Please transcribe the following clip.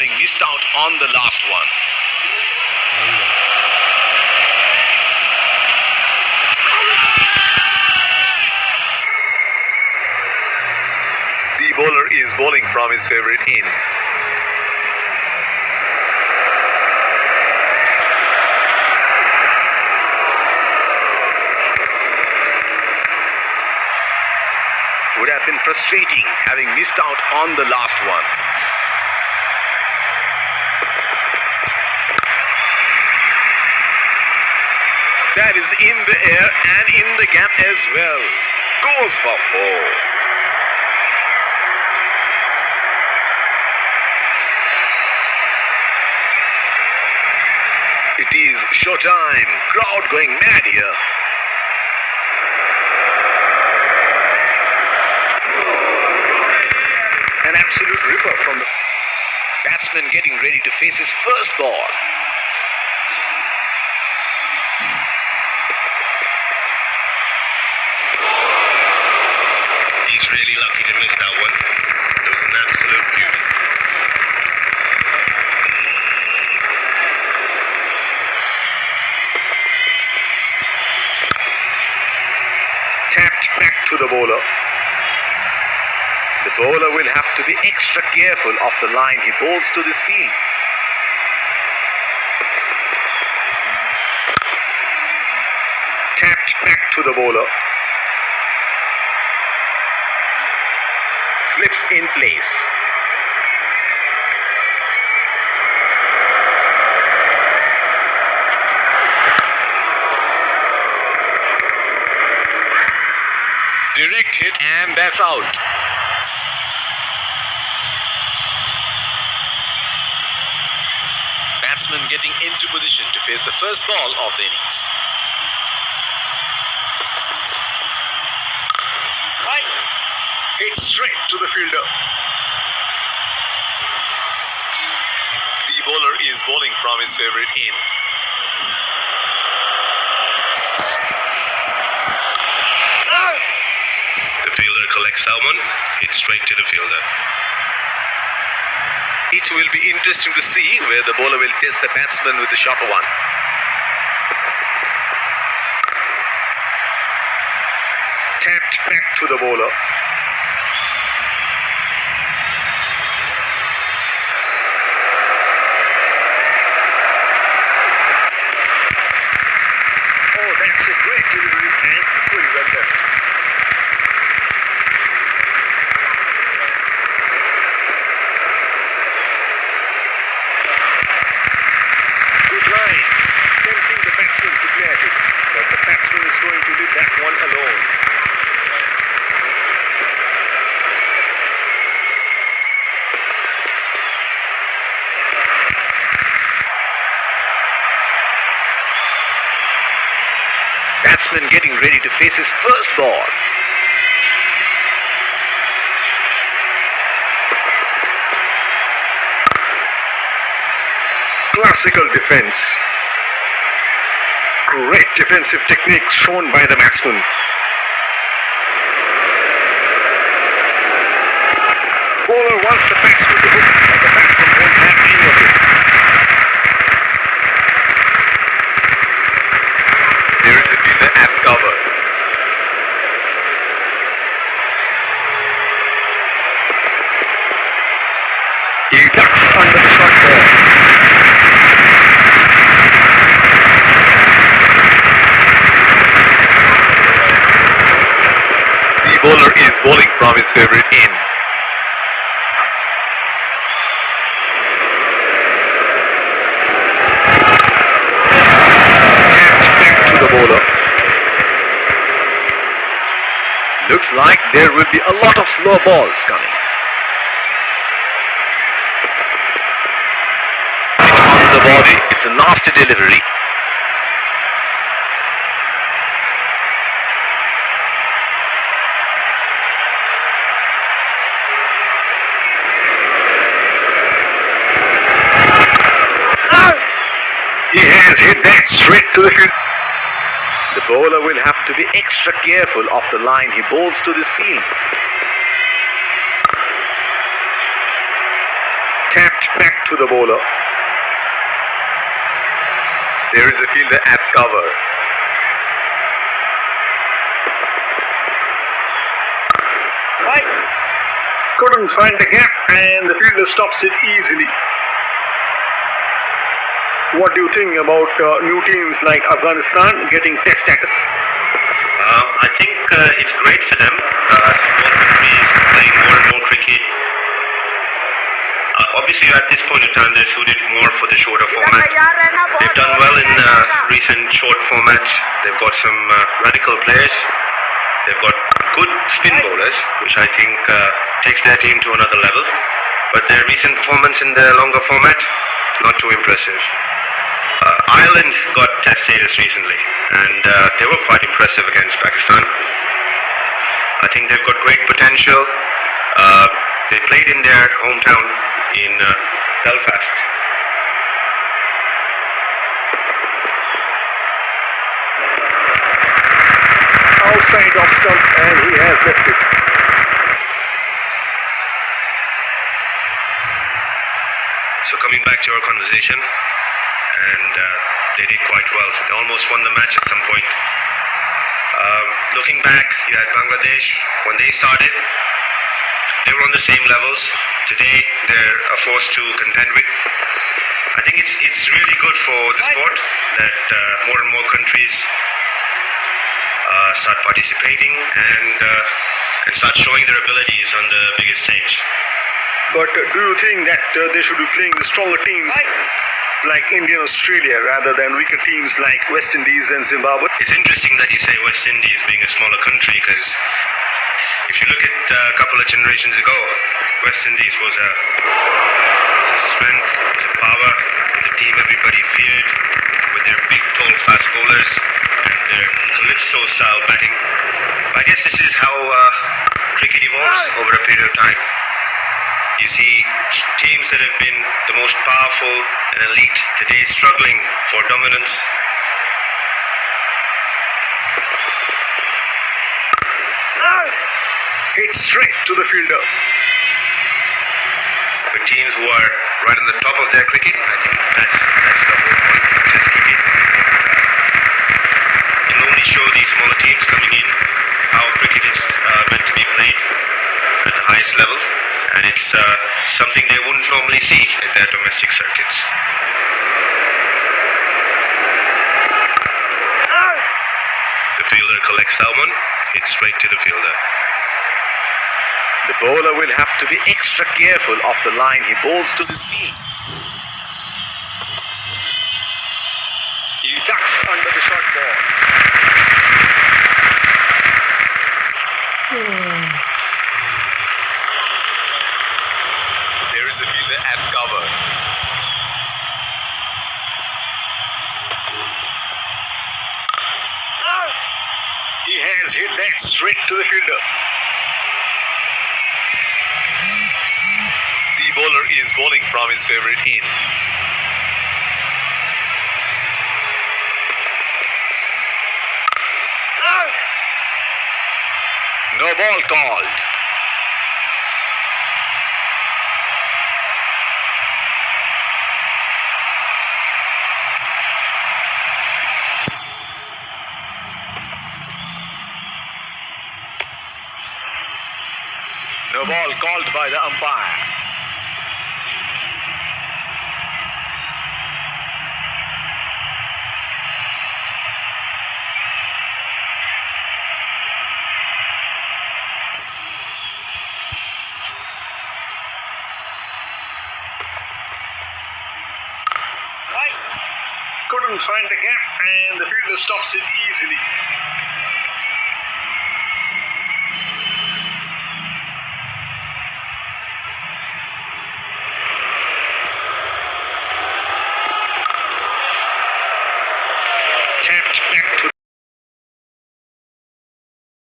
having missed out on the last one. The bowler is bowling from his favorite in. Would have been frustrating having missed out on the last one. That is in the air and in the gap as well. Goes for four. It is showtime. Crowd going mad here. An absolute ripper from the batsman getting ready to face his first ball. Lucky to miss that one. It was an absolute beauty. Tapped back to the bowler. The bowler will have to be extra careful of the line he bowls to this field. Tapped back to the bowler. Slips in place. Direct hit and that's out. Batsman getting into position to face the first ball of the innings. Right. Hit straight to the fielder. The bowler is bowling from his favorite in. The fielder collects that one. Hits straight to the fielder. It will be interesting to see where the bowler will test the batsman with the sharper one. Tapped back to the bowler. Oh, that's a great delivery and equally well done. Good lines. Tempting the batsman to play at it. But the batsman is going to that one alone. Batsman getting ready to face his first ball. Classical defense. Great defensive techniques shown by the batsman. Bowler wants the batsman to hook, but the batsman won't have any of it. There is a fielder at cover. He ducks under the short ball. The bowler is his favorite in. To the bowler. Looks like there will be a lot of slow balls coming. On the body, it's a nasty delivery. He that straight to the field. The bowler will have to be extra careful of the line he bowls to this field. tapped back to the bowler. There is a fielder at cover. Couldn't find the gap and the fielder stops it easily. What do you think about uh, new teams like Afghanistan getting test status? Uh, I think uh, it's great for them. Uh, both countries playing more and more cricket. Uh, obviously, at this point in time, they're suited more for the shorter format. They've done well in uh, recent short formats. They've got some uh, radical players. They've got good spin bowlers, which I think uh, takes their team to another level. But their recent performance in the longer format, not too impressive. Uh, Ireland got test status recently, and uh, they were quite impressive against Pakistan. I think they've got great potential. Uh, they played in their hometown in uh, Belfast. Outside off stump and he has left it. So coming back to our conversation, and uh, they did quite well. They almost won the match at some point. Um, looking back, you had Bangladesh when they started. They were on the same levels. Today, they're a force to contend with. I think it's it's really good for the sport that uh, more and more countries uh, start participating and uh, and start showing their abilities on the biggest stage. But uh, do you think that uh, they should be playing the stronger teams like India and Australia rather than weaker teams like West Indies and Zimbabwe? It's interesting that you say West Indies being a smaller country because if you look at uh, a couple of generations ago, West Indies was a, was a strength, was a power, the team everybody feared with their big, tall, fast bowlers and their calypso style batting. I guess this is how uh, cricket evolves over a period of time. You see teams that have been the most powerful and elite today struggling for dominance. Hit straight to the fielder. with teams who are right on the top of their cricket. I think that's that's the whole point of Test cricket. It only show these smaller teams coming in how cricket is uh, meant to be played at the highest level, and it's uh, something they wouldn't normally see in their domestic circuits. The fielder collects one, hits straight to the fielder. The bowler will have to be extra careful of the line he bowls to this field. He ducks under the short ball. Fielder at cover. He has hit that straight to the fielder. The bowler is bowling from his favorite in. No ball called. Ball called by the umpire. Couldn't find the gap and the fielder stops it easily.